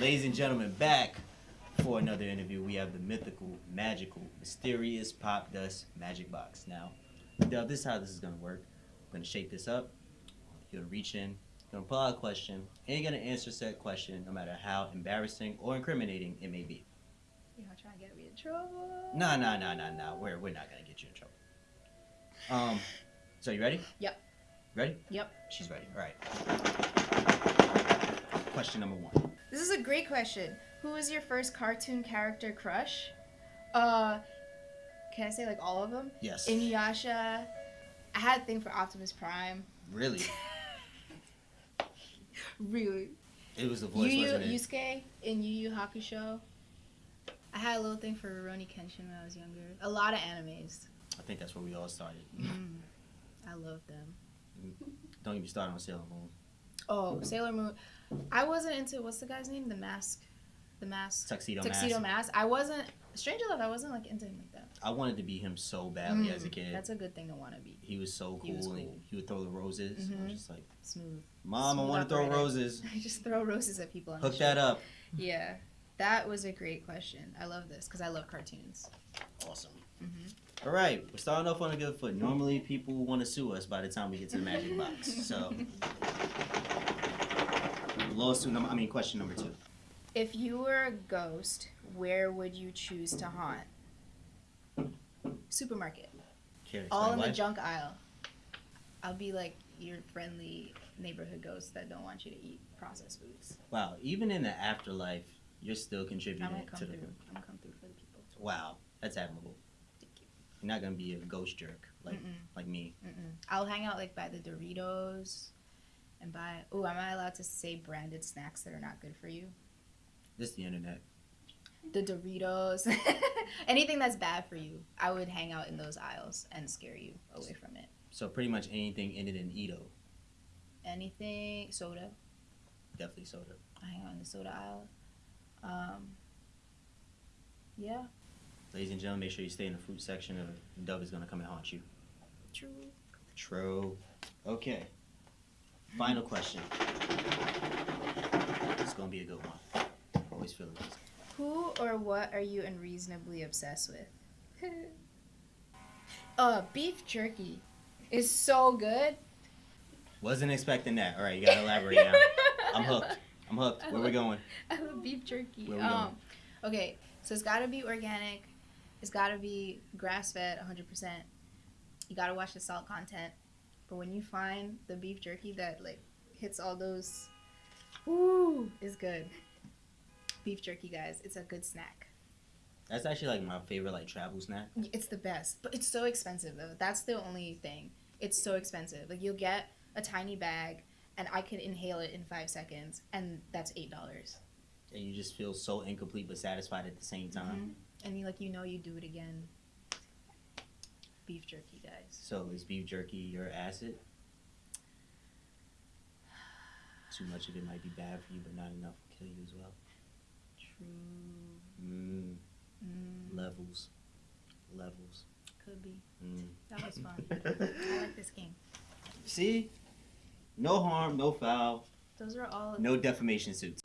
Ladies and gentlemen, back for another interview. We have the mythical, magical, mysterious Popdust magic box. Now, Dub, this is how this is gonna work. I'm gonna shake this up. You're gonna reach in, you're gonna pull out a question, and you're gonna answer said question no matter how embarrassing or incriminating it may be. You're not trying to get me in trouble. No, no, no, no, no. We're we're not gonna get you in trouble. Um, so you ready? Yep. Ready? Yep. She's ready. All right. Question number one. This is a great question. Who was your first cartoon character crush? Uh, can I say like all of them? Yes. Inuyasha. I had a thing for Optimus Prime. Really? Really. It was the voice, Yu wasn't it? Yusuke in Yu Yu Hakusho. I had a little thing for Rurouni Kenshin when I was younger. A lot of animes. I think that's where we all started. Mm, I love them. Don't get me started on Sailor Moon. Oh, Sailor Moon. I wasn't into what's the guy's name? The mask. The mask. Tuxedo, Tuxedo Mask. Mask. I wasn't. Strange enough, I wasn't like into him like that. I wanted to be him so badly as a Mm, kid. That's a good thing to want to be. he was so cool, He was and cool. he would throw the roses. I Mhm. was just like, Smooth. Mom, I want to throw roses. I just throw roses at people Hook that up. Yeah, that was a great question. I love this because I love cartoons. Awesome. Mhm. All right, we're starting off on a good foot. Normally, people want to sue us by the time we get to the magic box. So, lawsuit number, I mean, question number two. If you were a ghost, where would you choose to haunt? Supermarket. Care to All explain in the junk aisle. I'll be like your friendly neighborhood ghost that don't want you to eat processed foods. Wow, even in the afterlife, you're still contributing I'm contributing gonna come to through. the. I'm gonna come through for the people. Wow, that's admirable. Thank you. You're not gonna be a ghost jerk like Mm-mm. like me. Mm-mm. I'll hang out like by the Doritos and buy. Oh, am I allowed to say branded snacks that are not good for you? This is the internet. The Doritos, anything that's bad for you. I would hang out in those aisles and scare you away from it. So pretty much anything in it in Edo, Anything soda. definitely soda. I hang out in the soda aisle. Um. Yeah. Ladies and gentlemen, make sure you stay in the fruit section or Dove is gonna come and haunt you. True. True. Okay. Final question. It's gonna be a good one. Always feel it. Who or what are you unreasonably obsessed with? uh, beef jerky is so good. Wasn't expecting that. All right, you gotta elaborate now. I'm hooked. I'm hooked. Where we going? I love beef jerky. Where we um, okay, so it's got to be organic. It's got to be grass fed, 100%. You got to watch the salt content. But when you find the beef jerky that like hits all those, ooh, is good. Beef jerky, guys, it's a good snack. That's actually like my favorite like travel snack. It's the best, but it's so expensive though. That's the only thing. It's so expensive. Like you'll get a tiny bag, and I can inhale it in five seconds, and that's eight dollars. And you just feel so incomplete but satisfied at the same time. Mm-hmm. And you like you know you do it again. Beef jerky, guys. So is beef jerky your acid? Too much of it might be bad for you, but not enough will kill you as well. True. Mm, Mm, levels. Levels. could be. Mm. That was fun. I like this game. See? No harm, no foul, Those are all. no defamation suits.